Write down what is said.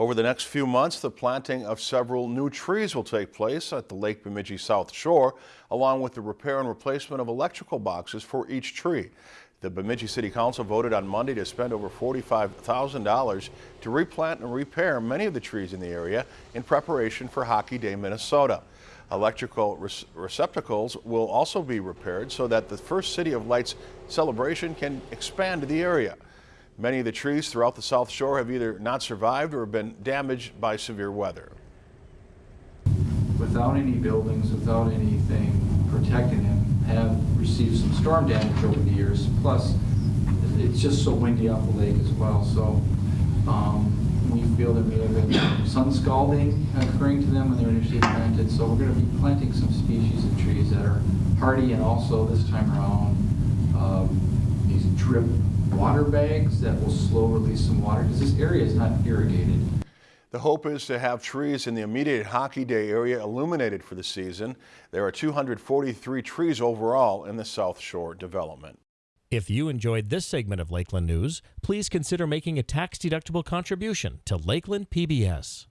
Over the next few months, the planting of several new trees will take place at the Lake Bemidji South Shore, along with the repair and replacement of electrical boxes for each tree. The Bemidji City Council voted on Monday to spend over $45,000 to replant and repair many of the trees in the area in preparation for Hockey Day, Minnesota. Electrical receptacles will also be repaired so that the first City of Lights celebration can expand to the area. Many of the trees throughout the South Shore have either not survived or been damaged by severe weather. Without any buildings, without anything protecting him, have received some storm damage over the years. Plus, it's just so windy off the lake as well. So um, we feel there may have been sun scalding occurring to them when they were initially planted. So we're going to be planting some species of trees that are hardy and also this time around um, these drip water bags that will slow release some water because this area is not irrigated. The hope is to have trees in the immediate Hockey Day area illuminated for the season. There are 243 trees overall in the South Shore development. If you enjoyed this segment of Lakeland News, please consider making a tax-deductible contribution to Lakeland PBS.